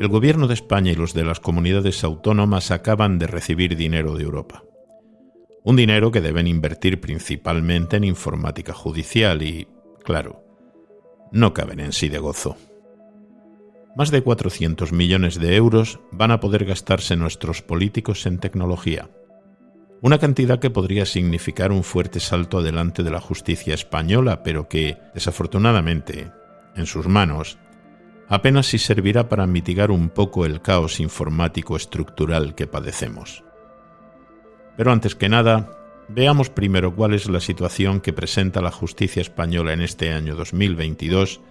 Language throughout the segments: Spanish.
El gobierno de España y los de las comunidades autónomas acaban de recibir dinero de Europa. Un dinero que deben invertir principalmente en informática judicial y, claro, no caben en sí de gozo. Más de 400 millones de euros van a poder gastarse nuestros políticos en tecnología. Una cantidad que podría significar un fuerte salto adelante de la justicia española, pero que, desafortunadamente, en sus manos, apenas si servirá para mitigar un poco el caos informático estructural que padecemos. Pero antes que nada, veamos primero cuál es la situación que presenta la justicia española en este año 2022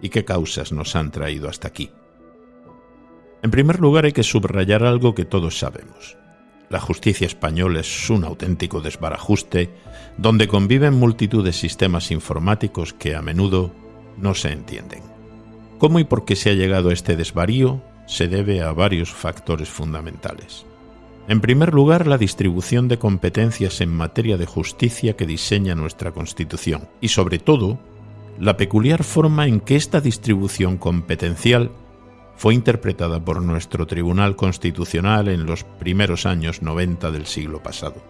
y qué causas nos han traído hasta aquí. En primer lugar hay que subrayar algo que todos sabemos. La justicia española es un auténtico desbarajuste donde conviven multitud de sistemas informáticos que a menudo no se entienden. ¿Cómo y por qué se ha llegado a este desvarío? Se debe a varios factores fundamentales. En primer lugar, la distribución de competencias en materia de justicia que diseña nuestra Constitución y, sobre todo, la peculiar forma en que esta distribución competencial fue interpretada por nuestro Tribunal Constitucional en los primeros años 90 del siglo pasado.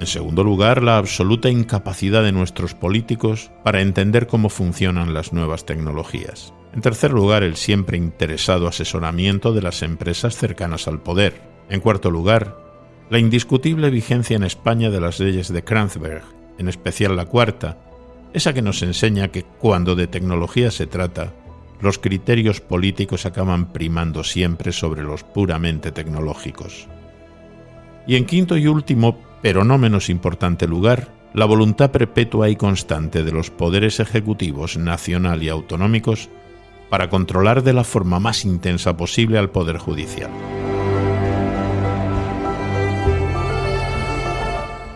En segundo lugar, la absoluta incapacidad de nuestros políticos para entender cómo funcionan las nuevas tecnologías. En tercer lugar, el siempre interesado asesoramiento de las empresas cercanas al poder. En cuarto lugar, la indiscutible vigencia en España de las leyes de Kranzberg, en especial la cuarta, esa que nos enseña que cuando de tecnología se trata, los criterios políticos acaban primando siempre sobre los puramente tecnológicos. Y en quinto y último, pero no menos importante lugar, la voluntad perpetua y constante de los poderes ejecutivos nacional y autonómicos para controlar de la forma más intensa posible al Poder Judicial.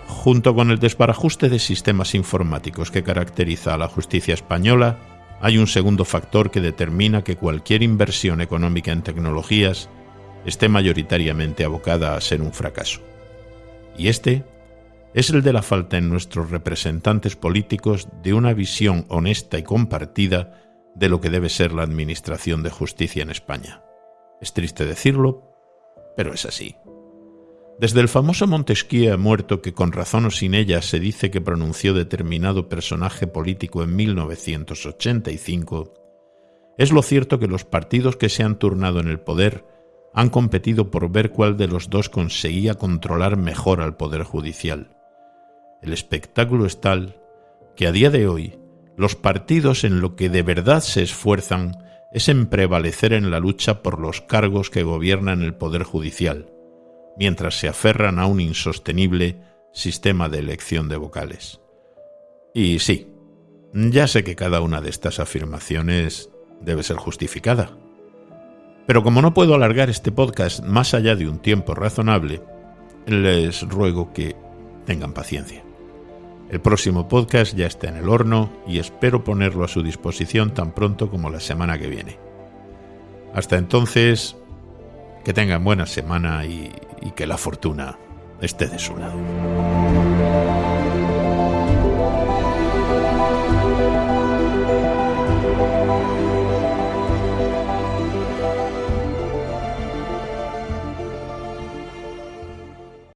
Junto con el desbarajuste de sistemas informáticos que caracteriza a la justicia española, hay un segundo factor que determina que cualquier inversión económica en tecnologías esté mayoritariamente abocada a ser un fracaso. Y este es el de la falta en nuestros representantes políticos de una visión honesta y compartida de lo que debe ser la Administración de Justicia en España. Es triste decirlo, pero es así. Desde el famoso Montesquieu muerto que con razón o sin ella se dice que pronunció determinado personaje político en 1985, es lo cierto que los partidos que se han turnado en el poder han competido por ver cuál de los dos conseguía controlar mejor al Poder Judicial. El espectáculo es tal que a día de hoy los partidos en lo que de verdad se esfuerzan es en prevalecer en la lucha por los cargos que gobiernan el Poder Judicial, mientras se aferran a un insostenible sistema de elección de vocales. Y sí, ya sé que cada una de estas afirmaciones debe ser justificada. Pero como no puedo alargar este podcast más allá de un tiempo razonable, les ruego que tengan paciencia. El próximo podcast ya está en el horno y espero ponerlo a su disposición tan pronto como la semana que viene. Hasta entonces, que tengan buena semana y, que la fortuna esté de su lado.